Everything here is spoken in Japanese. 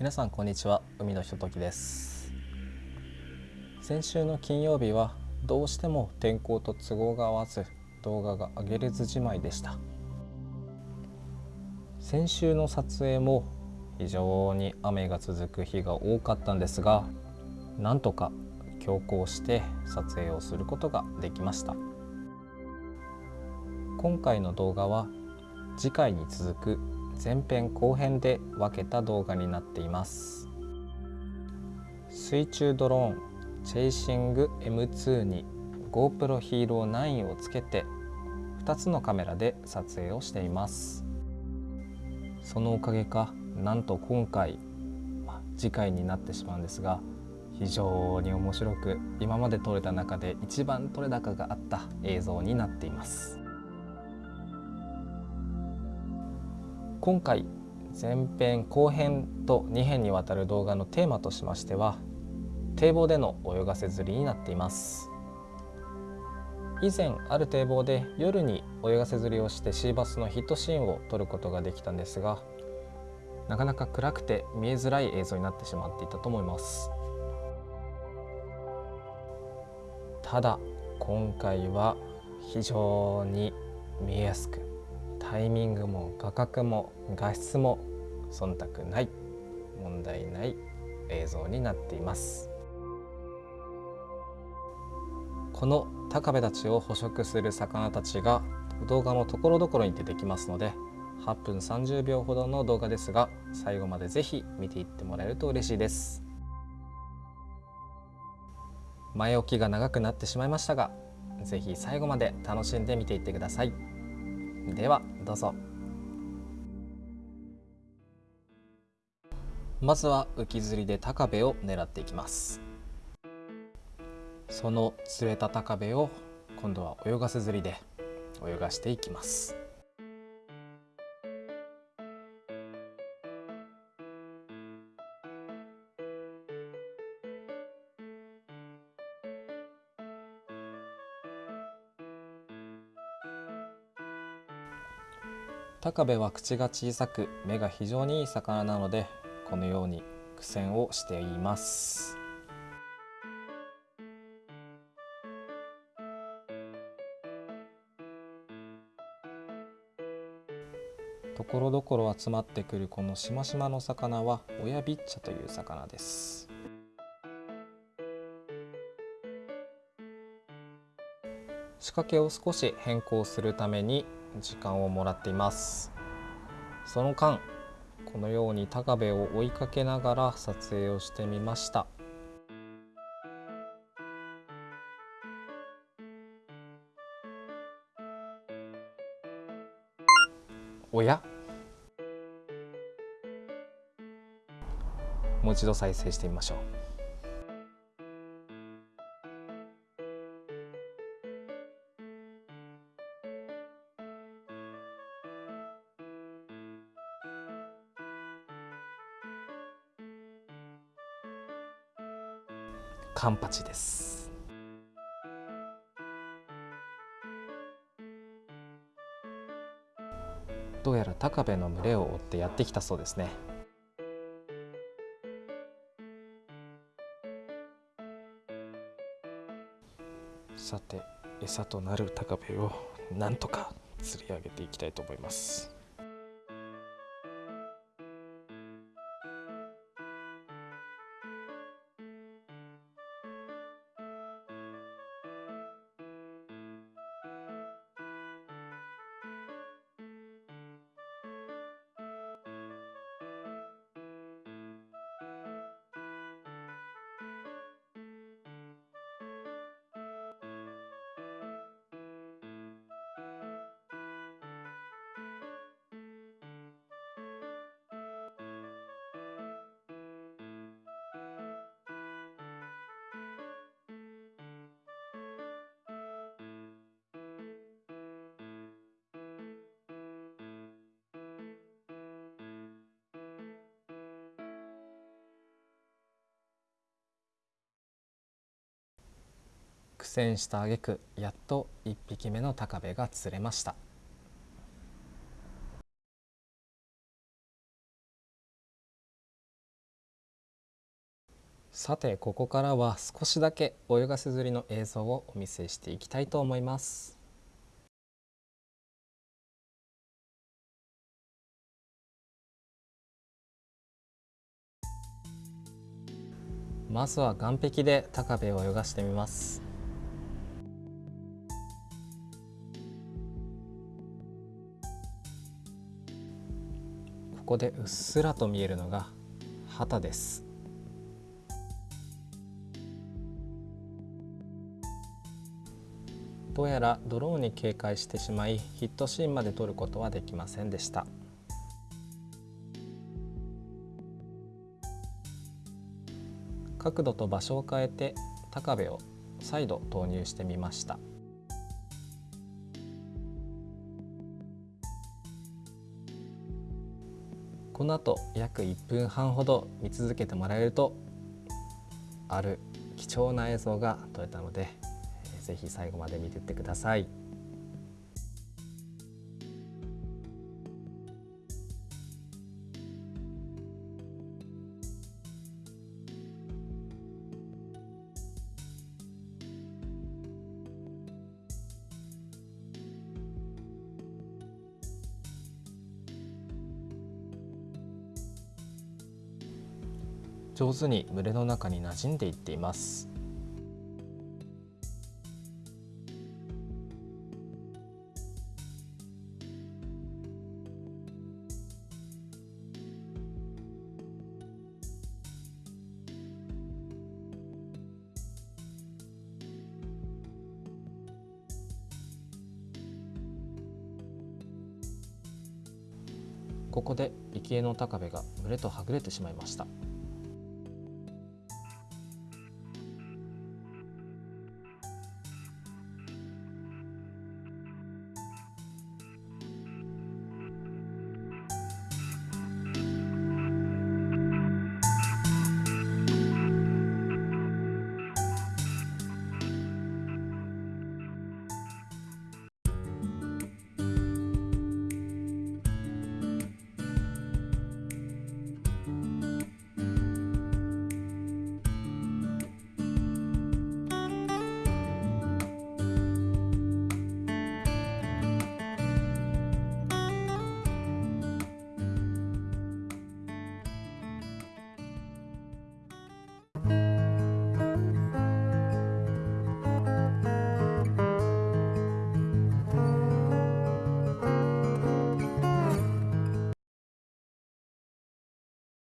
皆さんこんにちは。海のひとときです。先週の金曜日はどうしても天候と都合が合わず動画が上げれずじまいでした。先週の撮影も非常に雨が続く日が多かったんですがなんとか強行して撮影をすることができました。今回の動画は次回に続く前編後編で分けた動画になっています。水中ドローンチェイシング M2 に GoPro Hero 9をつけて2つのカメラで撮影をしています。そのおかげかなんと今回、ま次回になってしまうんですが非常に面白く今まで撮れた中で一番撮れ高があった映像になっています。今回前編後編と2編にわたる動画のテーマとしましては堤防での泳がせ釣りになっています。以前ある堤防で夜に泳がせ釣りをしてシーバスのヒットシーンを撮ることができたんですがなかなか暗くて見えづらい映像になってしまっていたと思います。ただ今回は非常に見えやすくタイミングも画角も画質も忖度ない問題ない映像になっていますこの高部たちを捕食する魚たちが動画のところどころに出てきますので8分30秒ほどの動画ですが最後までぜひ見ていってもらえると嬉しいです前置きが長くなってしまいましたがぜひ最後まで楽しんで見ていってください。ではどうぞ。まずは浮き釣りで高部を狙っていきます。その釣れた高部を今度は泳がせ釣りで泳がしていきます。高部は口が小さく目が非常にいい魚なのでこのように苦戦をしています。ところどころ集まってくるこのしましまの魚は親ビッチャという魚です。仕掛けを少し変更するために時間をもらっています。その間このように高部を追いかけながら撮影をしてみました。おや？もう一度再生してみましょう。カンパチです。どうやら高部の群れを追ってやってきたそうですね。さて餌となる高部をなんとか釣り上げていきたいと思います。戦した挙句やっと1匹目の高部が釣れました。さてここからは少しだけ泳がせ釣りの映像をお見せしていきたいと思います。まずは岸壁で高部を泳がしてみます。ここでうっすらと見えるのが旗です。どうやらドローンに警戒してしまいヒットシーンまで撮ることはできませんでした。角度と場所を変えて高部を再度投入してみました。この後約1分半ほど見続けてもらえるとある貴重な映像が撮れたので是非最後まで見てってください。上手に群れの中に馴染んでいっています。ここで生き餌の高部が群れとはぐれてしまいました。